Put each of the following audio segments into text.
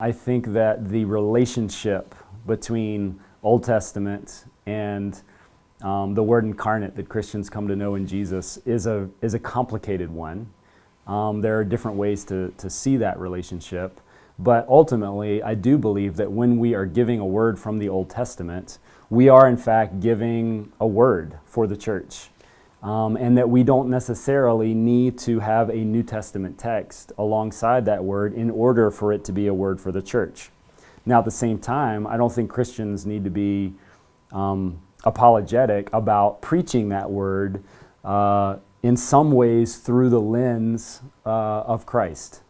I think that the relationship between Old Testament and um, the Word incarnate that Christians come to know in Jesus is a, is a complicated one. Um, there are different ways to, to see that relationship. But ultimately, I do believe that when we are giving a word from the Old Testament, we are in fact giving a word for the church. Um, and that we don't necessarily need to have a New Testament text alongside that word in order for it to be a word for the church. Now, at the same time, I don't think Christians need to be um, apologetic about preaching that word uh, in some ways through the lens uh, of Christ.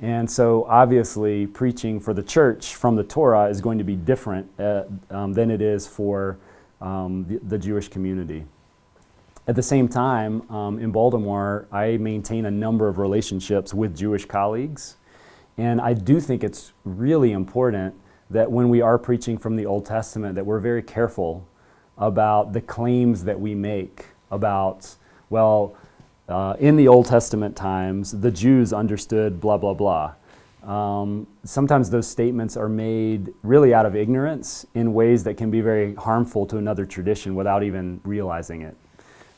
And so, obviously, preaching for the church from the Torah is going to be different uh, um, than it is for um, the, the, Jewish community. At the same time, um, in Baltimore, I maintain a number of relationships with Jewish colleagues. And I do think it's really important that when we are preaching from the Old Testament, that we're very careful about the claims that we make about, well, uh, in the Old Testament times, the Jews understood blah, blah, blah. Um, sometimes those statements are made really out of ignorance in ways that can be very harmful to another tradition without even realizing it.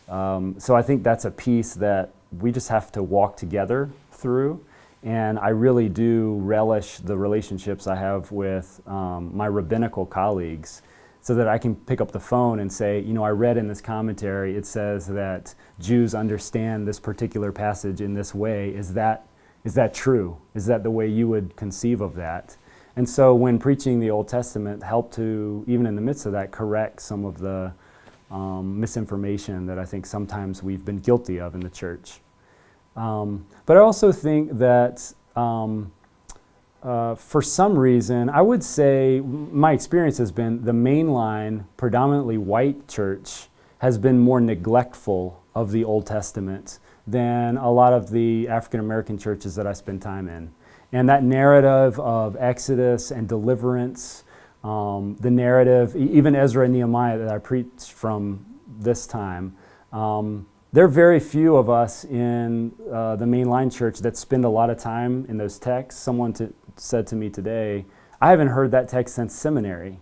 Um, so I think that's a piece that we just have to walk together through. And I really do relish the relationships I have with um, my rabbinical colleagues so that I can pick up the phone and say, you know, I read in this commentary, it says that Jews understand this particular passage in this way. Is that, is that true? Is that the way you would conceive of that? And so when preaching the Old Testament, help to, even in the midst of that, correct some of the um, misinformation that I think sometimes we've been guilty of in the church. Um, but I also think that um, uh, for some reason, I would say my experience has been the mainline, predominantly white church has been more neglectful of the Old Testament than a lot of the African American churches that I spend time in. And that narrative of Exodus and deliverance, um, the narrative, even Ezra and Nehemiah that I preached from this time, um, there are very few of us in uh, the mainline church that spend a lot of time in those texts. Someone to, said to me today, I haven't heard that text since seminary.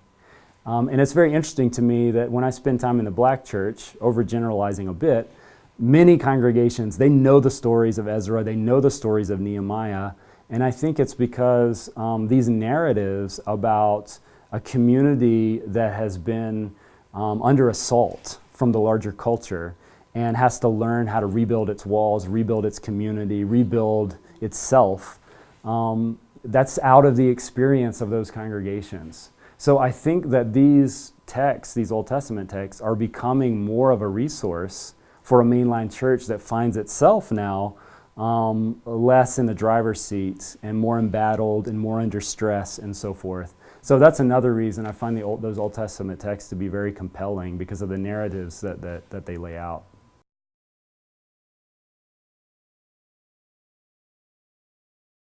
Um, and it's very interesting to me that when I spend time in the black church, overgeneralizing a bit, many congregations, they know the stories of Ezra, they know the stories of Nehemiah, and I think it's because um, these narratives about a community that has been um, under assault from the larger culture and has to learn how to rebuild its walls, rebuild its community, rebuild itself, um, that's out of the experience of those congregations. So I think that these texts, these Old Testament texts, are becoming more of a resource for a mainline church that finds itself now um, less in the driver's seat and more embattled and more under stress and so forth. So that's another reason I find old, those Old Testament texts to be very compelling because of the narratives that, that, that they lay out.